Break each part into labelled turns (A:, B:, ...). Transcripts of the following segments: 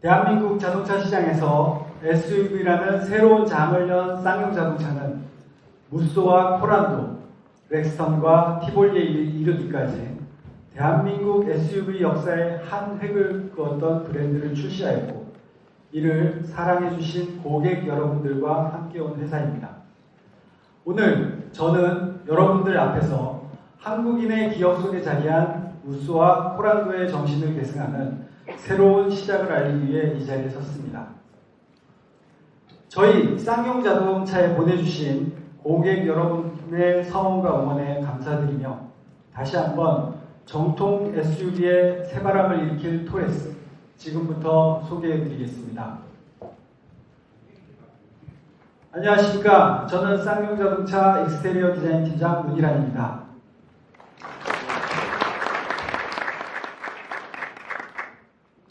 A: 대한민국 자동차 시장에서 SUV라는 새로운 장을 연 쌍용 자동차는 무쏘와 코란도, 렉스턴과 티볼리에 이르기까지 대한민국 SUV 역사의 한 획을 그었던 브랜드를 출시하였고 이를 사랑해주신 고객 여러분들과 함께 온 회사입니다. 오늘 저는 여러분들 앞에서 한국인의 기억 속에 자리한 무쏘와 코란도의 정신을 계승하는 새로운 시작을 알리기 위해 이 자리에 섰습니다. 저희 쌍용 자동차에 보내주신 고객 여러분의 성원과 응원에 감사드리며 다시 한번 정통 SUV의 새바람을 일으킬 토레스 지금부터 소개해 드리겠습니다. 안녕하십니까. 저는 쌍용 자동차 엑스테리어 디자인 팀장 문희란입니다.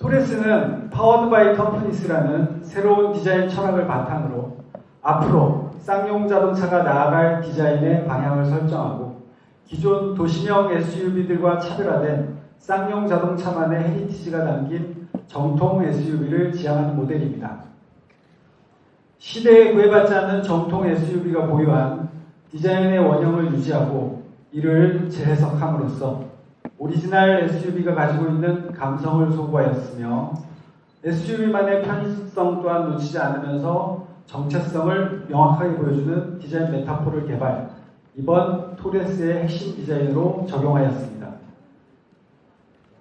A: 토레스는 Powered by Toughness라는 새로운 디자인 철학을 바탕으로 앞으로 쌍용 자동차가 나아갈 디자인의 방향을 설정하고 기존 도시형 SUV들과 차별화된 쌍용 자동차만의 heritage가 담긴 정통 SUV를 지향하는 모델입니다. 시대에 구애받지 않는 정통 SUV가 보유한 디자인의 원형을 유지하고 이를 재해석함으로써 오리지널 SUV가 가지고 있는 감성을 소구하였으며 SUV만의 편의성 또한 놓치지 않으면서 정체성을 명확하게 보여주는 디자인 메타포를 개발, 이번 토레스의 핵심 디자인으로 적용하였습니다.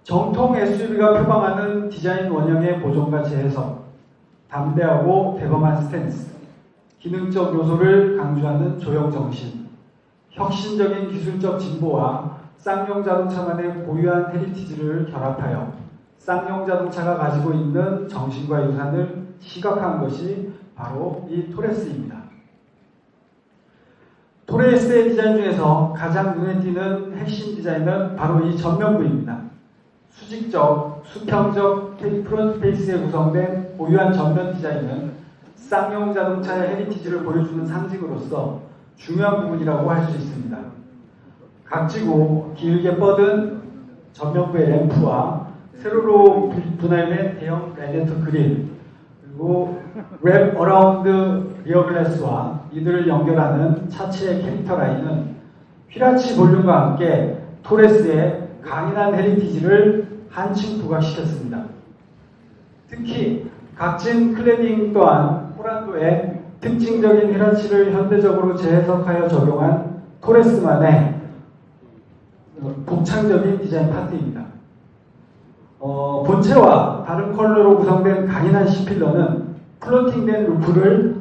A: 정통 SUV가 표방하는 디자인 원형의 보존과 재해석, 담대하고 대범한 스탠스, 기능적 요소를 강조하는 조형 정신, 혁신적인 기술적 진보와 쌍용 자동차만의 고유한 heritage를 결합하여 쌍용 자동차가 가지고 있는 정신과 유산을 시각화한 것이 바로 이 토레스입니다. 토레스의 디자인 중에서 가장 눈에 띄는 핵심 디자인은 바로 이 전면부입니다. 수직적, 수평적 front face에 구성된 고유한 전면 디자인은 쌍용 자동차의 heritage를 보여주는 상징으로서 중요한 부분이라고 할 수 있습니다. 각지고 길게 뻗은 전면부의 램프와 세로로 분할된 대형 라디에이터 그릴 그리고 wrap around rear glass와 이들을 연결하는 차체의 캐릭터 라인은 wheel arch 볼륨과 함께 토레스의 강인한 heritage를 한층 부각시켰습니다. 특히 각진 cladding 또한 코란도의 특징적인 wheel arch를 현대적으로 재해석하여 적용한 토레스만의 독창적인 디자인 파트입니다. 어, 본체와 다른 컬러로 구성된 강인한 C필러는 floating된 roof를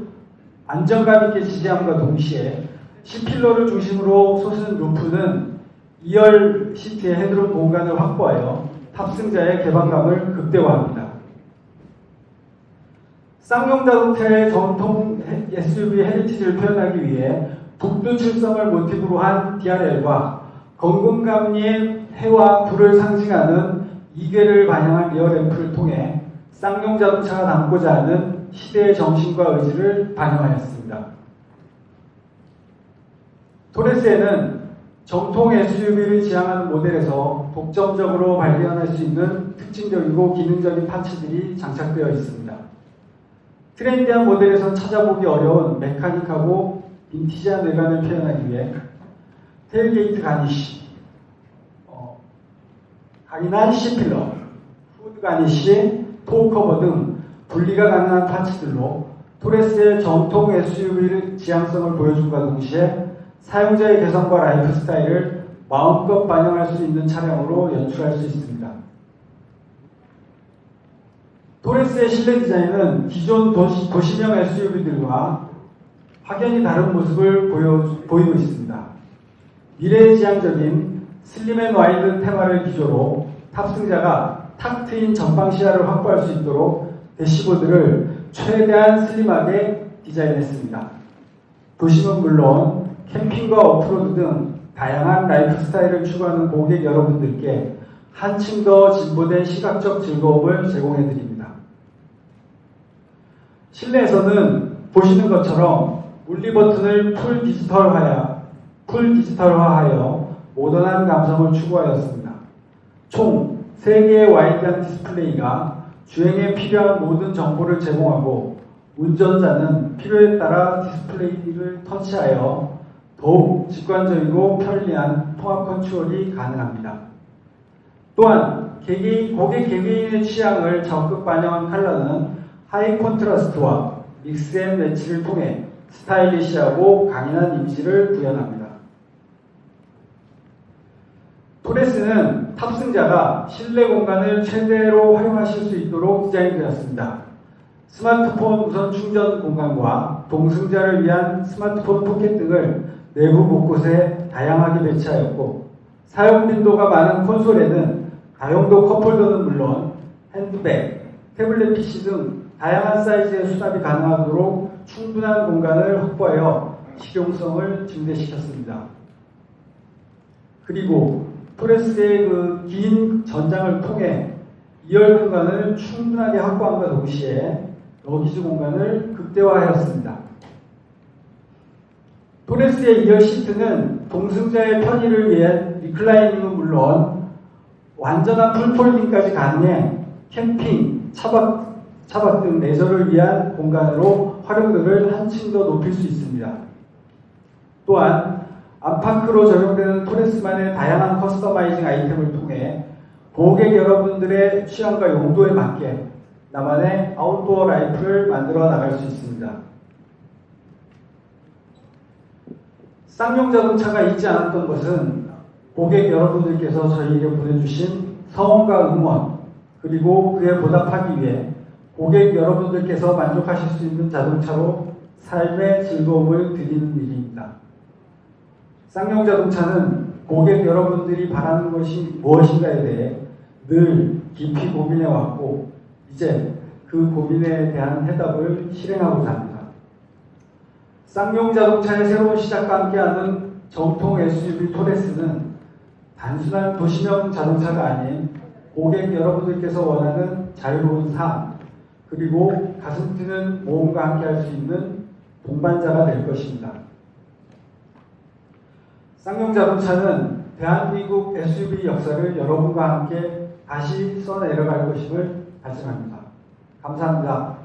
A: 안정감 있게 지지함과 동시에 C필러를 중심으로 솟은 roof는 2열 시트의 headroom 공간을 확보하여 탑승자의 개방감을 극대화합니다. 쌍용 자동차의 전통 SUV heritage를 표현하기 위해 북두 칠성을 모티브로 한 DRL과 건곤감리의 해와 불을 상징하는 이괘를 반영한 rear lamp를 통해 쌍용 자동차가 담고자 하는 시대의 정신과 의지를 반영하였습니다. 토레스에는 정통 SUV를 지향하는 모델에서 독점적으로 발견할 수 있는 특징적이고 기능적인 parts들이 장착되어 있습니다. trendy한 모델에서 찾아보기 어려운 mechanic하고 vintage한 외관을 표현하기 위해 tailgate garnish, 어, 강인한 C pillar, 후드 garnish, tow 커버 등 분리가 가능한 parts들로 토레스의 정통 SUV의 지향성을 보여줌과 동시에 사용자의 개성과 라이프 스타일을 마음껏 반영할 수 있는 차량으로 연출할 수 있습니다. 토레스의 실내 디자인은 기존 도시, 도시형 SUV들과 확연히 다른 모습을 보여, 보이고 있습니다. 미래지향적인 slim and wide 테마를 기조로 탑승자가 탁 트인 전방 시야를 확보할 수 있도록 대시보드를 최대한 slim하게 디자인했습니다. 도심은 물론 캠핑과 오프로드 등 다양한 라이프 스타일을 추구하는 고객 여러분들께 한층 더 진보된 시각적 즐거움을 제공해 드립니다. 실내에서는 보시는 것처럼 물리 버튼을 full 디지털화야, full 디지털화하여 모던한 감성을 추구하였습니다. 총 3개의 wide한 디스플레이가 주행에 필요한 모든 정보를 제공하고 운전자는 필요에 따라 디스플레이를 터치하여 더욱 직관적이고 편리한 통합 컨트롤이 가능합니다. 또한 개개인, 고객 개개인의 취향을 적극 반영한 컬러는 high contrast와 mix and match를 통해 stylish하고 강인한 이미지를 구현합니다. 토레스는 탑승자가 실내 공간을 최대로 활용하실 수 있도록 디자인되었습니다. 스마트폰 무선 충전 공간과 동승자를 위한 스마트폰 포켓 등을 내부 곳곳에 다양하게 배치하였고 사용 빈도가 많은 콘솔에는 다용도 컵홀더는 물론 핸드백, 태블릿 PC 등 다양한 사이즈의 수납이 가능하도록 충분한 공간을 확보하여 실용성을 증대시켰습니다. 그리고 토레스의 그 긴 전장을 통해 2열 공간을 충분하게 확보함과 동시에 러기지 공간을 극대화하였습니다. 토레스의 2열 시트는 동승자의 편의를 위해 reclining은 물론 완전한 full folding까지 가능해 캠핑, 차박, 차박 등 레저를 위한 공간으로 활용도를 한층 더 높일 수 있습니다. 또한 안팎으로 적용되는 토레스만의 다양한 customizing 아이템을 통해 고객 여러분들의 취향과 용도에 맞게 나만의 outdoor life를 만들어 나갈 수 있습니다. 쌍용 자동차가 있지 않았던 것은 고객 여러분들께서 저희에게 보내주신 성원과 응원 그리고 그에 보답하기 위해 고객 여러분들께서 만족하실 수 있는 자동차로 삶의 즐거움을 드리는 일입니다. 쌍용 자동차는 고객 여러분들이 바라는 것이 무엇인가에 대해 늘 깊이 고민해 왔고 이제 그 고민에 대한 해답을 실행하고자 합니다. 쌍용 자동차의 새로운 시작과 함께하는 정통 SUV 토레스는 단순한 도시명 자동차가 아닌 고객 여러분들께서 원하는 자유로운 삶 그리고 가슴 뛰는 모험과 함께할 수 있는 동반자가 될 것입니다. 쌍용 자동차는 대한민국 SUV 역사를 여러분과 함께 다시 써내려갈 것임을 다짐합니다. 감사합니다.